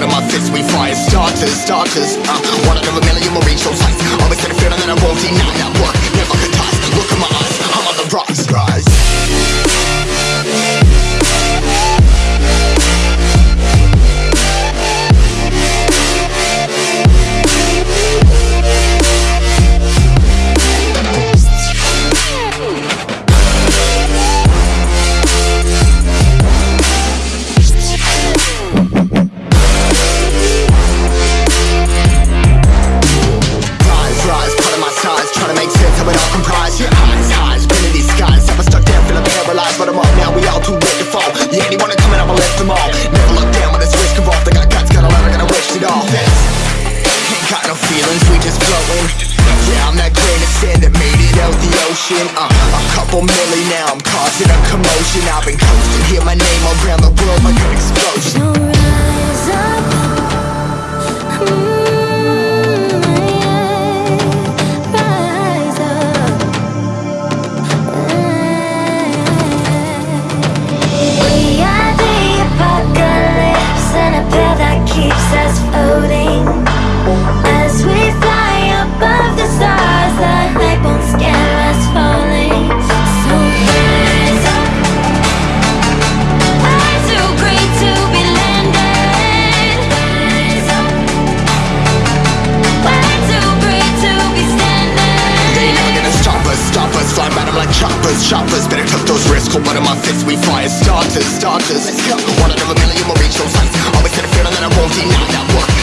Out of my fist, we fire starters, starters uh, One out of a million will reach those heights Always had a feeling that I won't deny, now anyone coming, I'ma lift them all. Never look down when it's risk involved They got guts, got a lot, I gotta wish it all. Ain't got no feelings, we just flowing. Yeah, I'm that grain of sand that made it out the ocean. Uh, A couple milli now, I'm causing a commotion. I've been coasting, hear my name around the world like an explosion Call one of my fists, we fire starters, starters. One out of a million will reach those heights. Always had a feeling that I won't deny that work.